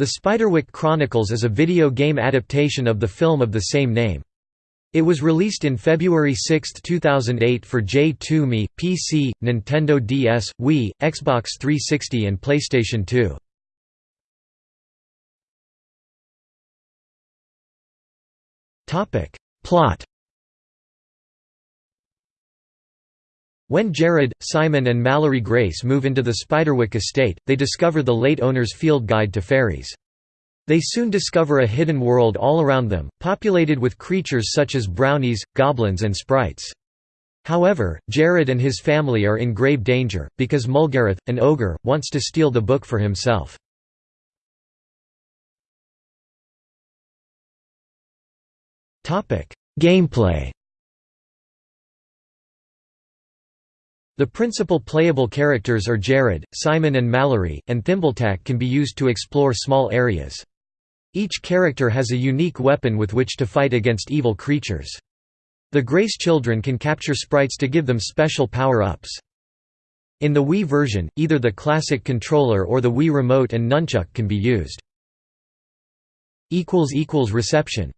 The Spiderwick Chronicles is a video game adaptation of the film of the same name. It was released in February 6, 2008 for J2Me, PC, Nintendo DS, Wii, Xbox 360 and PlayStation 2. Plot When Jared, Simon and Mallory Grace move into the Spiderwick estate, they discover the late owner's field guide to fairies. They soon discover a hidden world all around them, populated with creatures such as brownies, goblins and sprites. However, Jared and his family are in grave danger, because Mulgarath, an ogre, wants to steal the book for himself. Gameplay The principal playable characters are Jared, Simon and Mallory, and Thimbletack can be used to explore small areas. Each character has a unique weapon with which to fight against evil creatures. The Grace children can capture sprites to give them special power-ups. In the Wii version, either the classic controller or the Wii Remote and Nunchuk can be used. Reception